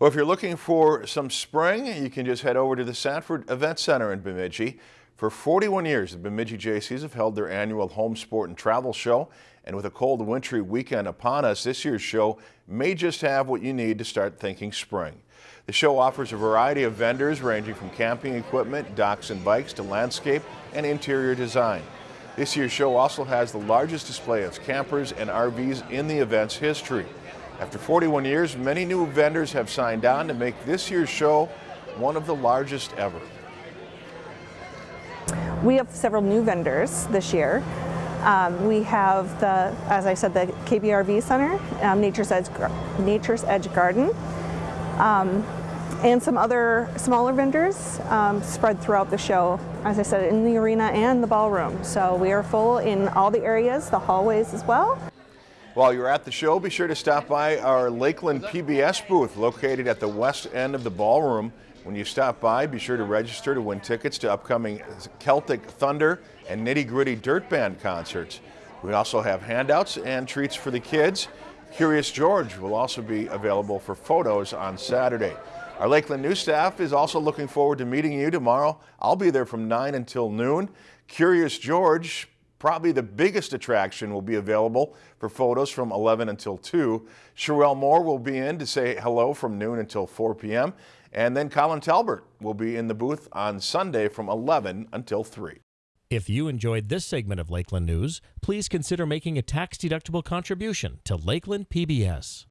Well, if you're looking for some spring, you can just head over to the Sanford Event Center in Bemidji. For 41 years, the Bemidji Jaycees have held their annual home sport and travel show. And with a cold wintry weekend upon us, this year's show may just have what you need to start thinking spring. The show offers a variety of vendors ranging from camping equipment, docks and bikes to landscape and interior design. This year's show also has the largest display of campers and RVs in the event's history. After 41 years, many new vendors have signed on to make this year's show one of the largest ever. We have several new vendors this year. Um, we have the, as I said, the KBRV Center, um, Nature's, Edge, Nature's Edge Garden, um, and some other smaller vendors um, spread throughout the show, as I said, in the arena and the ballroom. So we are full in all the areas, the hallways as well. While you're at the show, be sure to stop by our Lakeland PBS booth located at the west end of the ballroom. When you stop by, be sure to register to win tickets to upcoming Celtic Thunder and Nitty Gritty Dirt Band concerts. We also have handouts and treats for the kids. Curious George will also be available for photos on Saturday. Our Lakeland News staff is also looking forward to meeting you tomorrow. I'll be there from 9 until noon. Curious George Probably the biggest attraction will be available for photos from 11 until 2. Sherelle Moore will be in to say hello from noon until 4 p.m. And then Colin Talbert will be in the booth on Sunday from 11 until 3. If you enjoyed this segment of Lakeland News, please consider making a tax-deductible contribution to Lakeland PBS.